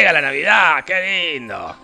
Llega la Navidad, qué lindo.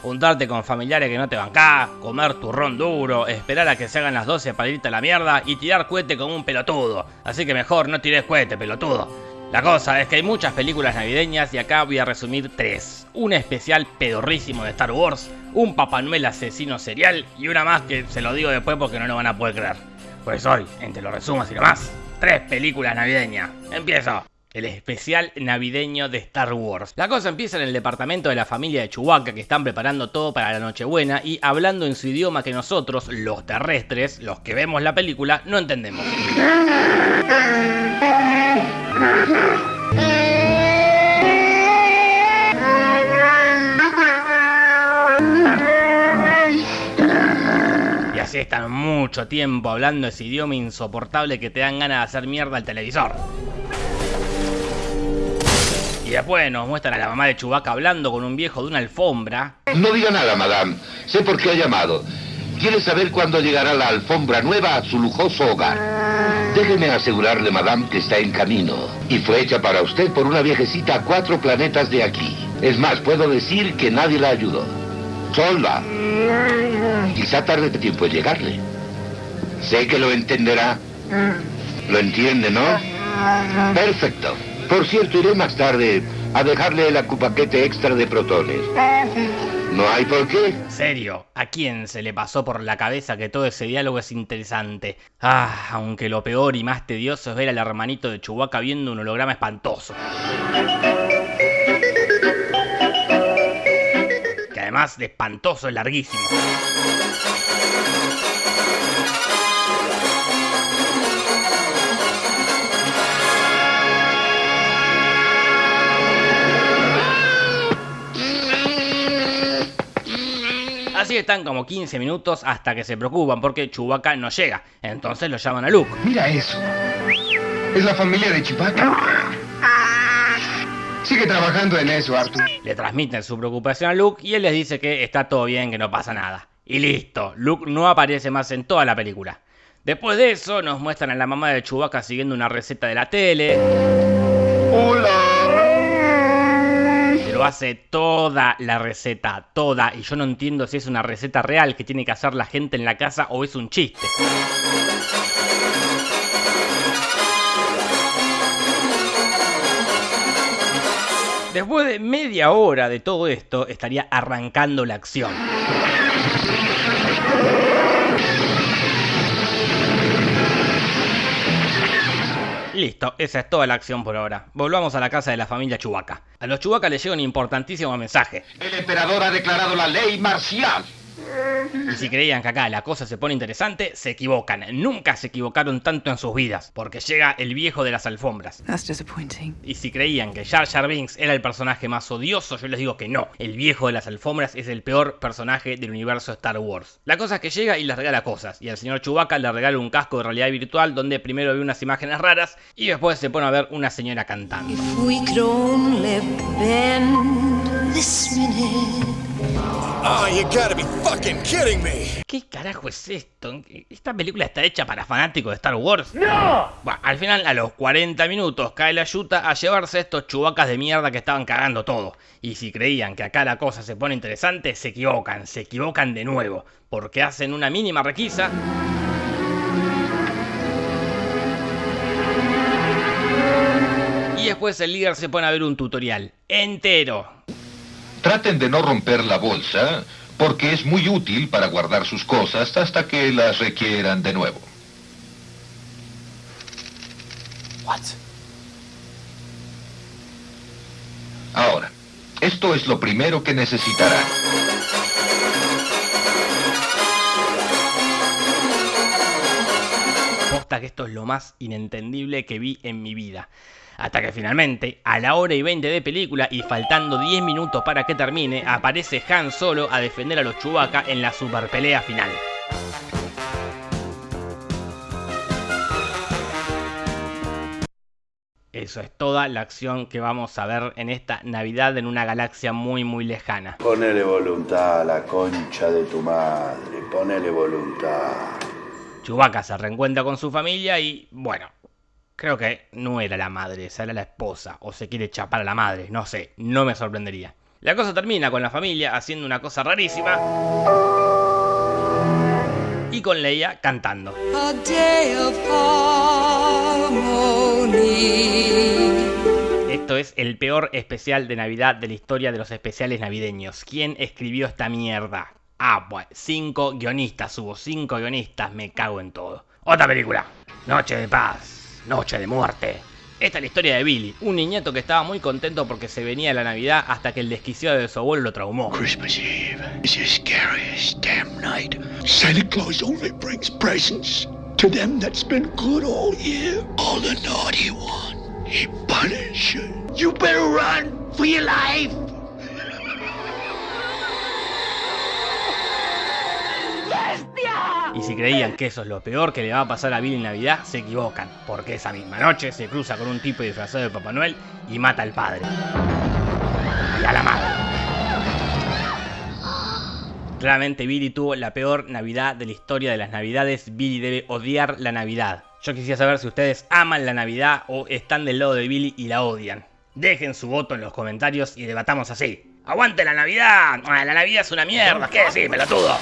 Juntarte con familiares que no te bancás, comer turrón duro, esperar a que se hagan las 12 para irte a la mierda y tirar cohete como un pelotudo. Así que mejor no tires cohete, pelotudo. La cosa es que hay muchas películas navideñas y acá voy a resumir tres. Un especial pedorrísimo de Star Wars, un Papá Noel asesino serial y una más que se lo digo después porque no lo van a poder creer. Pues hoy, entre los resumos y más, tres películas navideñas. Empiezo el especial navideño de Star Wars. La cosa empieza en el departamento de la familia de Chewbacca que están preparando todo para la Nochebuena y hablando en su idioma que nosotros, los terrestres, los que vemos la película, no entendemos. Y así están mucho tiempo hablando ese idioma insoportable que te dan ganas de hacer mierda al televisor. Después nos muestran a la mamá de Chubaca hablando con un viejo de una alfombra. No diga nada, madame. Sé por qué ha llamado. Quiere saber cuándo llegará la alfombra nueva a su lujoso hogar. Déjeme asegurarle, madame, que está en camino. Y fue hecha para usted por una viejecita a cuatro planetas de aquí. Es más, puedo decir que nadie la ayudó. Sola. Quizá tarde tiempo en llegarle. Sé que lo entenderá. ¿Lo entiende, no? Perfecto. Por cierto, iré más tarde a dejarle el acupaquete extra de protones. ¿No hay por qué? Serio, ¿a quién se le pasó por la cabeza que todo ese diálogo es interesante? Ah, aunque lo peor y más tedioso es ver al hermanito de Chewbacca viendo un holograma espantoso. Que además de espantoso es larguísimo. Así están como 15 minutos hasta que se preocupan porque Chewbacca no llega. Entonces lo llaman a Luke. Mira eso. Es la familia de Chewbacca. Sigue trabajando en eso, Arthur. Le transmiten su preocupación a Luke y él les dice que está todo bien, que no pasa nada. Y listo, Luke no aparece más en toda la película. Después de eso nos muestran a la mamá de Chewbacca siguiendo una receta de la tele. Hola. Hace toda la receta, toda. Y yo no entiendo si es una receta real que tiene que hacer la gente en la casa o es un chiste. Después de media hora de todo esto, estaría arrancando la acción. Listo, esa es toda la acción por ahora. Volvamos a la casa de la familia Chewbacca. A los Chewbacca les llega un importantísimo mensaje. El emperador ha declarado la ley marcial. Y si creían que acá la cosa se pone interesante, se equivocan. Nunca se equivocaron tanto en sus vidas, porque llega el viejo de las alfombras. Y si creían que Jar Jar Binks era el personaje más odioso, yo les digo que no. El viejo de las alfombras es el peor personaje del universo Star Wars. La cosa es que llega y les regala cosas. Y al señor Chewbacca le regala un casco de realidad virtual donde primero ve unas imágenes raras y después se pone a ver una señora cantando. If we could only bend this minute. Oh, you gotta be fucking kidding me. ¿Qué carajo es esto? ¿Esta película está hecha para fanáticos de Star Wars? ¡No! Bueno, al final, a los 40 minutos, cae la yuta a llevarse estos chubacas de mierda que estaban cagando todo. Y si creían que acá la cosa se pone interesante, se equivocan, se equivocan de nuevo. Porque hacen una mínima requisa. Y después el líder se pone a ver un tutorial entero Traten de no romper la bolsa, porque es muy útil para guardar sus cosas hasta que las requieran de nuevo. What? Ahora, esto es lo primero que necesitarán. Esto es lo más inentendible que vi en mi vida. Hasta que finalmente, a la hora y 20 de película y faltando 10 minutos para que termine, aparece Han Solo a defender a los Chewbacca en la super pelea final. Eso es toda la acción que vamos a ver en esta Navidad en una galaxia muy muy lejana. Ponele voluntad a la concha de tu madre, ponele voluntad. Chewbacca se reencuentra con su familia y, bueno, Creo que no era la madre, esa era la esposa, o se quiere chapar a la madre, no sé, no me sorprendería. La cosa termina con la familia haciendo una cosa rarísima y con Leia cantando. A day of harmony. Esto es el peor especial de Navidad de la historia de los especiales navideños. ¿Quién escribió esta mierda? Ah, pues, cinco guionistas, hubo cinco guionistas, me cago en todo. Otra película. Noche de paz, noche de muerte. Esta es la historia de Billy, un niñato que estaba muy contento porque se venía la Navidad hasta que el desquiciado de su abuelo lo traumó. Christmas Eve is the scariest damn night. Santa Claus only brings presents to them that's been good all year. All the naughty one, he punishes. You better run for your life. Si creían que eso es lo peor que le va a pasar a Billy en Navidad, se equivocan, porque esa misma noche se cruza con un tipo disfrazado de Papá Noel y mata al padre. Y a la madre. Claramente Billy tuvo la peor Navidad de la historia de las Navidades. Billy debe odiar la Navidad. Yo quisiera saber si ustedes aman la Navidad o están del lado de Billy y la odian. Dejen su voto en los comentarios y debatamos así. ¡Aguante la Navidad! Ah, La Navidad es una mierda. ¿Qué decís, pelotudo?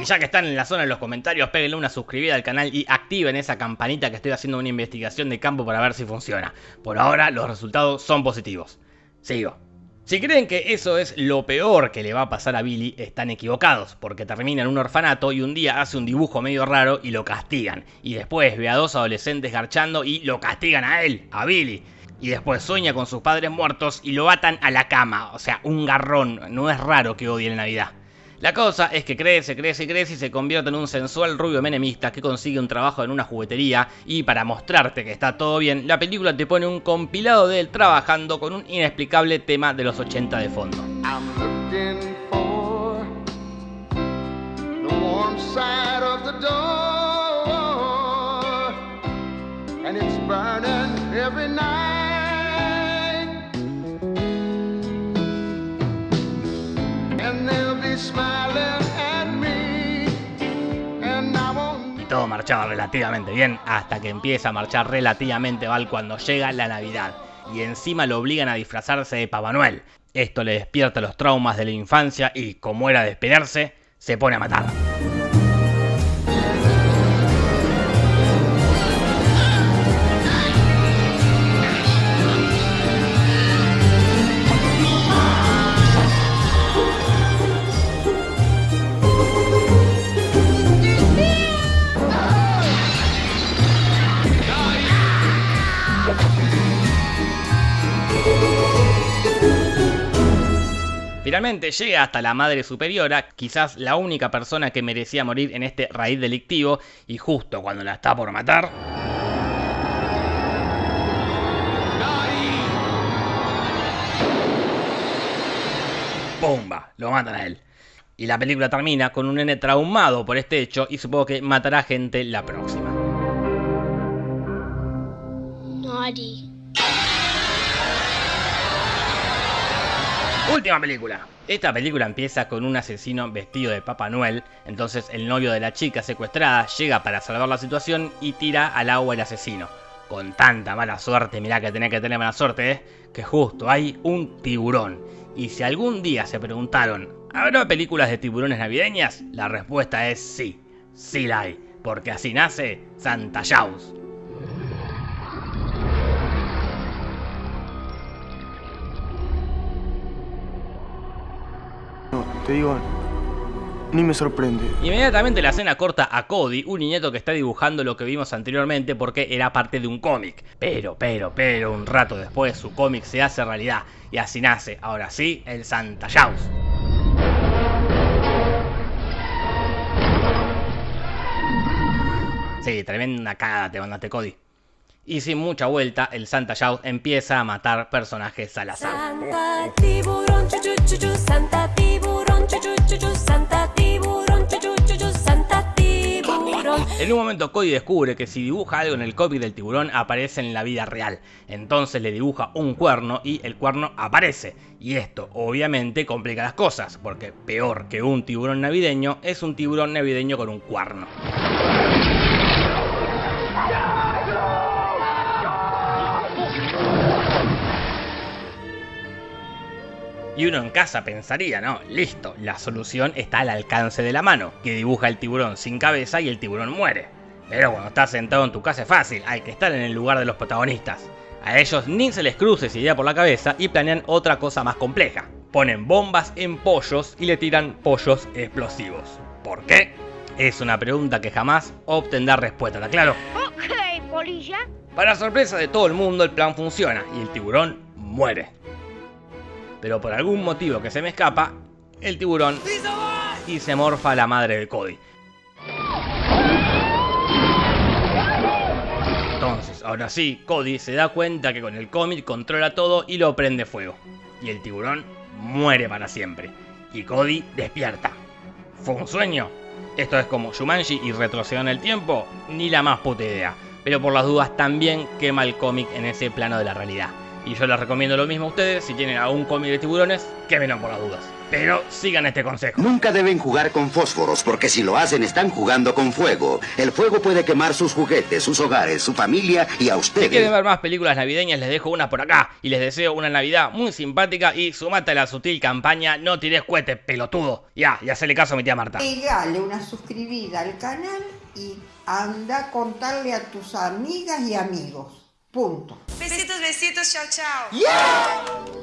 Y ya que están en la zona de los comentarios, péguenle una suscribida al canal y activen esa campanita que estoy haciendo una investigación de campo para ver si funciona. Por ahora los resultados son positivos. Sigo. Si creen que eso es lo peor que le va a pasar a Billy, están equivocados, porque termina en un orfanato y un día hace un dibujo medio raro y lo castigan. Y después ve a dos adolescentes garchando y lo castigan a él, a Billy. Y después sueña con sus padres muertos y lo atan a la cama. O sea, un garrón. No es raro que odie la Navidad. La cosa es que crece, crece crece y se convierte en un sensual rubio menemista que consigue un trabajo en una juguetería y para mostrarte que está todo bien, la película te pone un compilado de él trabajando con un inexplicable tema de los 80 de fondo. Y todo marchaba relativamente bien hasta que empieza a marchar relativamente mal cuando llega la Navidad. Y encima lo obligan a disfrazarse de Papá Noel. Esto le despierta los traumas de la infancia y, como era de esperarse, se pone a matar. Finalmente llega hasta la madre superiora, quizás la única persona que merecía morir en este raíz delictivo, y justo cuando la está por matar, ¡pumba! Lo matan a él. Y la película termina con un nene traumado por este hecho y supongo que matará gente la próxima. Naughty. Última película. Esta película empieza con un asesino vestido de Papá Noel, entonces el novio de la chica secuestrada llega para salvar la situación y tira al agua el asesino. Con tanta mala suerte, mirá que tenés que tener mala suerte, ¿eh? que justo hay un tiburón. Y si algún día se preguntaron, ¿habrá películas de tiburones navideñas? La respuesta es sí, sí la hay, porque así nace Santa Claus. No, te digo, ni me sorprende. Inmediatamente la escena corta a Cody, un niñato que está dibujando lo que vimos anteriormente porque era parte de un cómic. Pero, pero, pero, un rato después su cómic se hace realidad y así nace, ahora sí, el Santa Claus. Sí, tremenda cagada te mandaste Cody. Y sin mucha vuelta, el Santa Claus empieza a matar personajes al azar. Santa tiburón, chu chu chu chu, Santa tiburón, En un momento Cody descubre que si dibuja algo en el cómic del tiburón aparece en la vida real. Entonces le dibuja un cuerno y el cuerno aparece. Y esto obviamente complica las cosas, porque peor que un tiburón navideño es un tiburón navideño con un cuerno. Y uno en casa pensaría, no, listo, la solución está al alcance de la mano, que dibuja el tiburón sin cabeza y el tiburón muere. Pero cuando estás sentado en tu casa es fácil, hay que estar en el lugar de los protagonistas. A ellos ni se les cruce esa idea por la cabeza y planean otra cosa más compleja. Ponen bombas en pollos y le tiran pollos explosivos. ¿Por qué? Es una pregunta que jamás obtendrá respuesta, ¿está claro? Ok, polilla. Para sorpresa de todo el mundo, el plan funciona y el tiburón muere. Pero por algún motivo que se me escapa, el tiburón y se morfa la madre de Cody. Entonces, ahora sí, Cody se da cuenta que con el cómic controla todo y lo prende fuego. Y el tiburón muere para siempre. Y Cody despierta. ¿Fue un sueño? Esto es como Shumanji y retroceder en el tiempo, ni la más puta idea. Pero por las dudas también quema el cómic en ese plano de la realidad. Y yo les recomiendo lo mismo a ustedes, si tienen algún cómic de tiburones, quémenlo por las dudas. Pero sigan este consejo. Nunca deben jugar con fósforos, porque si lo hacen están jugando con fuego. El fuego puede quemar sus juguetes, sus hogares, su familia y a Si ustedes. quieren ver más películas navideñas, les dejo una por acá. Y les deseo una Navidad muy simpática y sumate a la sutil campaña No tires cohetes, pelotudo. Ya, y hacele caso a mi tía Marta. Pegale una suscribida al canal y anda a contarle a tus amigas y amigos. Punto. Besitos, besitos, chao, chao.